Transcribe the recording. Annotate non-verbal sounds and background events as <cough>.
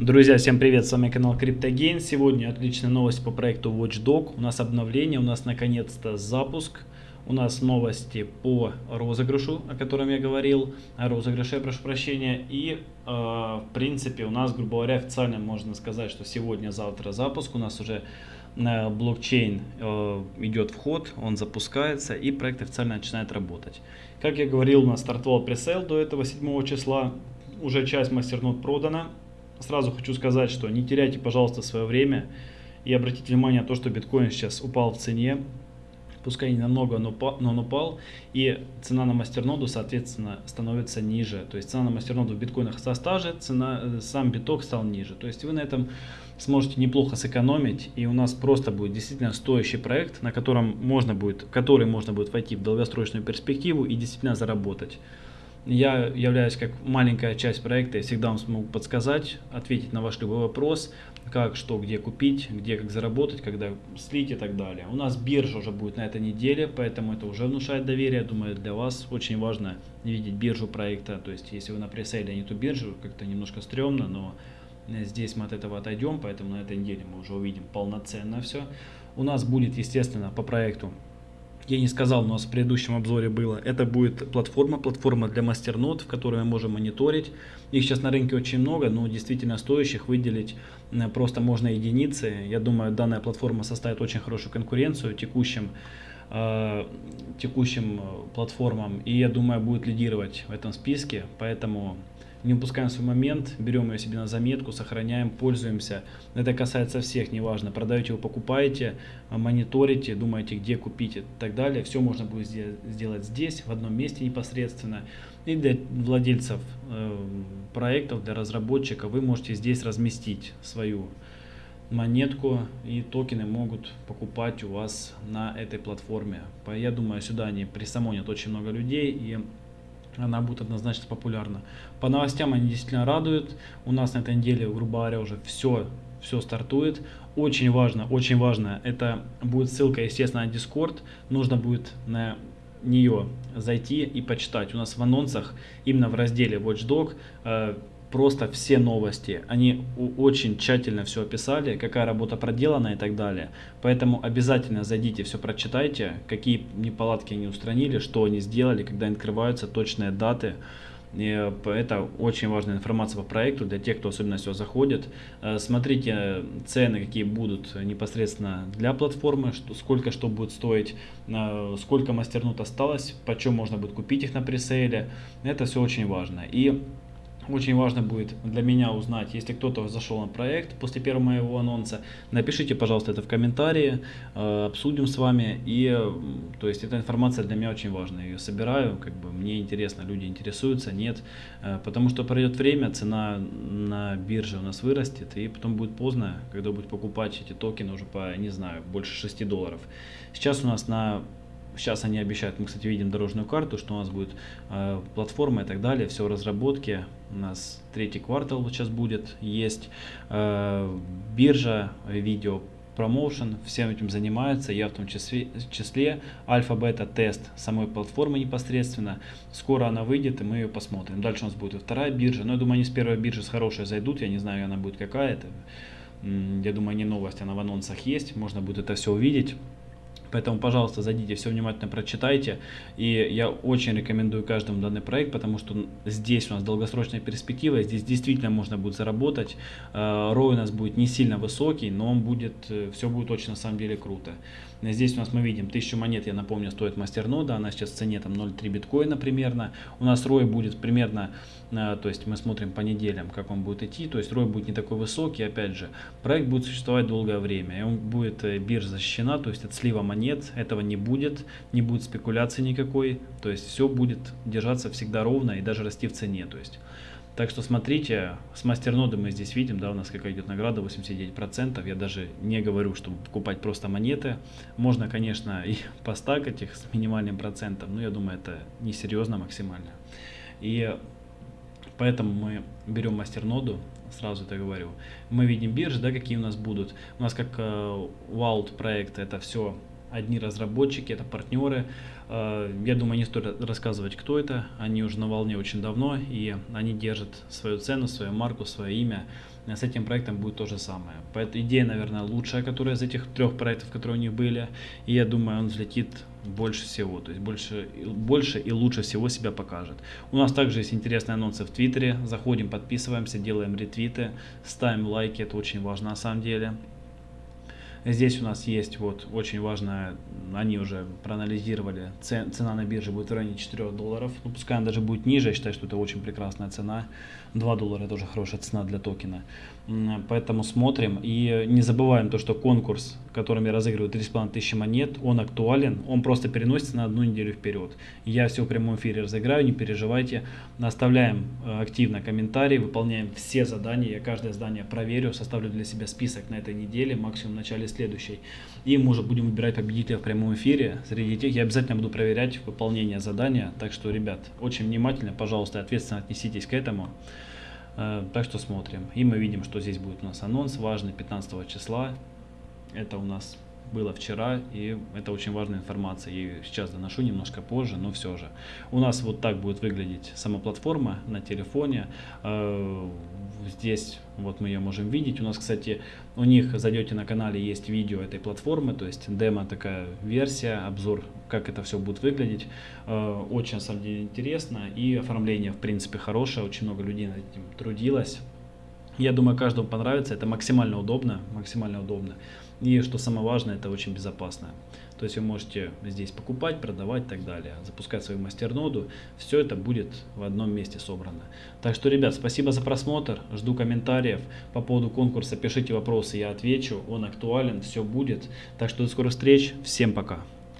Друзья, всем привет, с вами канал CryptoGain. Сегодня отличная новость по проекту Watchdog. У нас обновление, у нас наконец-то запуск. У нас новости по розыгрышу, о котором я говорил, о розыгрыше, я прошу прощения. И, э, в принципе, у нас, грубо говоря, официально можно сказать, что сегодня-завтра запуск. У нас уже на блокчейн э, идет вход, он запускается и проект официально начинает работать. Как я говорил, у нас стартовал пресейл до этого 7 числа. Уже часть мастернот продана Сразу хочу сказать, что не теряйте, пожалуйста, свое время и обратите внимание на то, что биткоин сейчас упал в цене. Пускай не намного, но, но он упал. И цена на мастерноду, соответственно, становится ниже. То есть цена на мастерноду в биткоинах та же, цена, э, сам биток стал ниже. То есть вы на этом сможете неплохо сэкономить. И у нас просто будет действительно стоящий проект, на котором можно будет, который можно будет войти в долгосрочную перспективу и действительно заработать. Я являюсь как маленькая часть проекта, я всегда вам смогу подсказать, ответить на ваш любой вопрос, как, что, где купить, где, как заработать, когда слить и так далее. У нас биржа уже будет на этой неделе, поэтому это уже внушает доверие. Думаю, для вас очень важно видеть биржу проекта. То есть, если вы на пресейле, а не ту биржу, как-то немножко стрёмно, но здесь мы от этого отойдем, поэтому на этой неделе мы уже увидим полноценно все. У нас будет, естественно, по проекту я не сказал, у нас в предыдущем обзоре было, это будет платформа, платформа для мастернод, в которой мы можем мониторить. Их сейчас на рынке очень много, но действительно стоящих выделить э, просто можно единицы. Я думаю, данная платформа составит очень хорошую конкуренцию текущим, э, текущим э, платформам. И я думаю, будет лидировать в этом списке, поэтому не упускаем свой момент, берем ее себе на заметку, сохраняем, пользуемся. Это касается всех, неважно, продаете вы, покупаете, мониторите, думаете, где купить и так далее. Все можно будет сделать здесь, в одном месте непосредственно. И для владельцев э, проектов, для разработчиков вы можете здесь разместить свою монетку и токены могут покупать у вас на этой платформе. Я думаю, сюда они присамонят очень много людей и она будет однозначно популярна. По новостям они действительно радуют. У нас на этой неделе, грубо говоря, уже все, все стартует. Очень важно, очень важно, это будет ссылка, естественно, на Discord. Нужно будет на нее зайти и почитать. У нас в анонсах, именно в разделе Watchdog, э, просто все новости. Они очень тщательно все описали, какая работа проделана и так далее. Поэтому обязательно зайдите, все прочитайте, какие неполадки они устранили, что они сделали, когда открываются точные даты. И это очень важная информация по проекту для тех, кто особенно все заходит. Э, смотрите цены, какие будут непосредственно для платформы, что, сколько что будет стоить, э, сколько мастернут осталось, почем можно будет купить их на пресейле. Это все очень важно. И очень важно будет для меня узнать, если кто-то зашел на проект после первого моего анонса, напишите, пожалуйста, это в комментарии, э, обсудим с вами. И, то есть, эта информация для меня очень важна. Я ее собираю, как бы мне интересно, люди интересуются, нет. Э, потому что пройдет время, цена на бирже у нас вырастет, и потом будет поздно, когда будет покупать эти токены уже по, не знаю, больше 6 долларов. Сейчас у нас на Сейчас они обещают, мы, кстати, видим дорожную карту, что у нас будет э, платформа и так далее, все в разработке. У нас третий квартал сейчас будет, есть э, биржа, видео, промоушен, всем этим занимается, я в том числе, числе альфа-бета-тест самой платформы непосредственно. Скоро она выйдет, и мы ее посмотрим. Дальше у нас будет и вторая биржа, но я думаю, они с первой биржи с хорошей зайдут, я не знаю, она будет какая-то. Я думаю, не новость, она в анонсах есть, можно будет это все увидеть. Поэтому, пожалуйста, зайдите, все внимательно прочитайте. И я очень рекомендую каждому данный проект, потому что здесь у нас долгосрочная перспектива, здесь действительно можно будет заработать. Э, рой у нас будет не сильно высокий, но он будет, э, все будет очень на самом деле круто. Здесь у нас мы видим 1000 монет, я напомню, стоит мастернода, она сейчас в цене там 0,3 биткоина примерно. У нас рой будет примерно, э, то есть мы смотрим по неделям, как он будет идти, то есть рой будет не такой высокий, опять же. Проект будет существовать долгое время, и он будет, биржа защищена, то есть от слива монет нет, этого не будет, не будет спекуляции никакой, то есть все будет держаться всегда ровно и даже расти в цене. То есть. Так что смотрите, с мастерноды мы здесь видим, да, у нас какая идет награда 89%. Я даже не говорю, чтобы покупать просто монеты. Можно, конечно, и <laughs> постакать их с минимальным процентом, но я думаю, это несерьезно максимально. И поэтому мы берем мастерноду, сразу это говорю. Мы видим биржи, да, какие у нас будут. У нас как э, Wild проект это все одни разработчики, это партнеры. Э, я думаю, не стоит рассказывать, кто это. Они уже на волне очень давно, и они держат свою цену, свою марку, свое имя. С этим проектом будет то же самое. Поэтому идея, наверное, лучшая, которая из этих трех проектов, которые у них были. И я думаю, он взлетит больше всего, то есть больше, больше и лучше всего себя покажет. У нас также есть интересные анонсы в Твиттере. Заходим, подписываемся, делаем ретвиты, ставим лайки, это очень важно на самом деле. Здесь у нас есть вот очень важно, они уже проанализировали, цена на бирже будет в районе 4 долларов. Ну, пускай она даже будет ниже, я считаю, что это очень прекрасная цена. 2 доллара тоже хорошая цена для токена. Поэтому смотрим и не забываем то, что конкурс, которым я разыгрываю 3,5 тысячи монет, он актуален, он просто переносится на одну неделю вперед. Я все в прямом эфире разыграю, не переживайте. Оставляем э, активно комментарии, выполняем все задания, я каждое задание проверю, составлю для себя список на этой неделе, максимум в начале следующей. И мы уже будем выбирать победителя в прямом эфире. Среди тех я обязательно буду проверять выполнение задания, так что, ребят, очень внимательно, пожалуйста, ответственно отнеситесь к этому. Э, так что смотрим. И мы видим, что здесь будет у нас анонс важный 15 числа. Это у нас было вчера, и это очень важная информация. Я сейчас доношу немножко позже, но все же. У нас вот так будет выглядеть сама платформа на телефоне. Здесь вот мы ее можем видеть. У нас, кстати, у них зайдете на канале, есть видео этой платформы, то есть демо такая версия, обзор, как это все будет выглядеть. Э, очень, на самом деле, интересно. И оформление, в принципе, хорошее. Очень много людей над этим трудилось. Я думаю, каждому понравится. Это максимально удобно, максимально удобно. И что самое важное, это очень безопасно. То есть вы можете здесь покупать, продавать и так далее, запускать свою мастерноду. Все это будет в одном месте собрано. Так что, ребят, спасибо за просмотр. Жду комментариев по поводу конкурса. Пишите вопросы, я отвечу. Он актуален, все будет. Так что до скорых встреч. Всем пока.